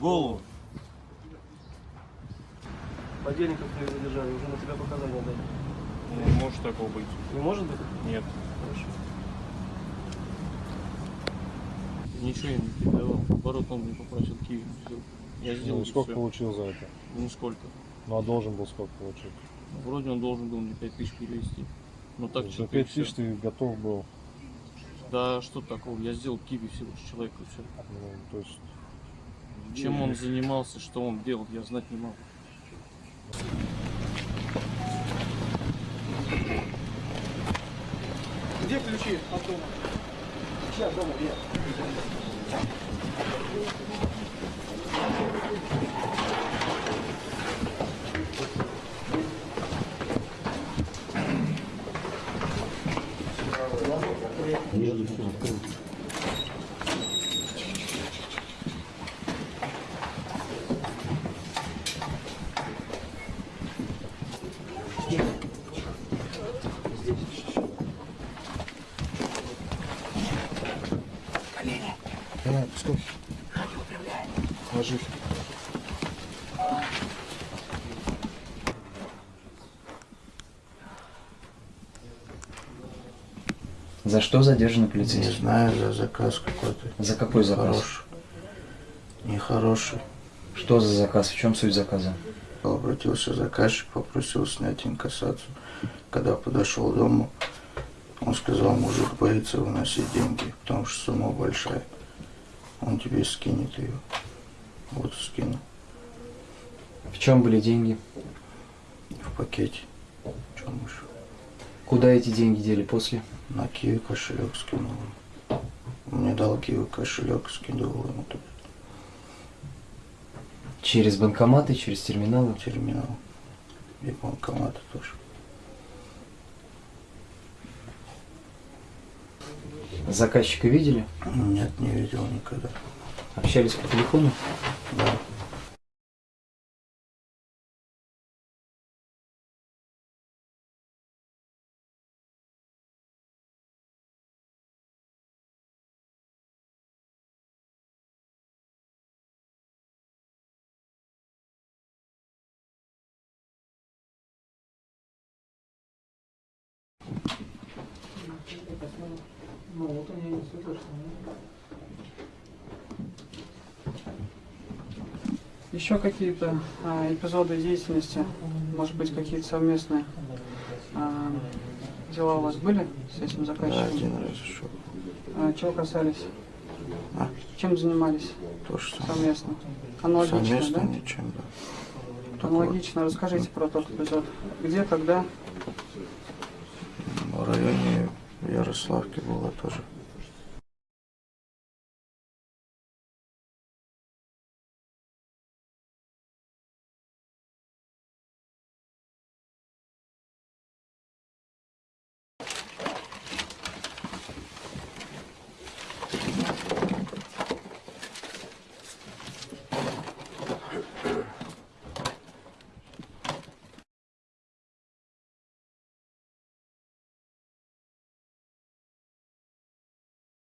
голову. Подельников твоих задержали, уже на тебя показания дали. Ну, Не может такого быть. Не может быть? Нет. Хорошо. Ничего я не передавал. Наоборот, он мне попросил киви сделать. Я сделал Ну, сколько всё. получил за это? Нисколько. Ну, а должен был сколько получить? Вроде он должен был мне 5 тысяч перевести. Ну так За что 5 тысяч ты готов был, Да что такого? Я сделал киви всего лишь человеку и все. ну, то есть... Чем он занимался, что он делал, я знать не могу. Где ключи от дома? Сейчас дома, где? Давай, пускай. Ложись. За что задержаны Не полицейские? знаю, за заказ какой-то. За какой заказ? Хороший. Нехороший. Что за заказ? В чем суть заказа? Обратился заказчик, попросил снять инкассацию. Когда подошел к дому, он сказал, мужик боится выносить деньги, потому что сумма большая. Он тебе скинет ее. Вот скину. В чем были деньги? В пакете. Чем еще? Куда эти деньги дели после? На Киви кошелек скинул. Мне дал Киви кошелек, скидывал ему тут Через банкоматы, через терминалы? терминал. И банкоматы тоже. Заказчика видели? Нет, не видел никогда. Общались по телефону? Да. Ну, вот они не слышат, Еще какие-то а, эпизоды деятельности, может быть, какие-то совместные а, дела у вас были с этим Да, заказчиком? один раз еще. А, чего касались? А? Чем занимались То, что совместно? Аналогично, Совместно да? ничем, да. Аналогично. Расскажите про тот эпизод. Где, когда? В районе Ярославки было тоже.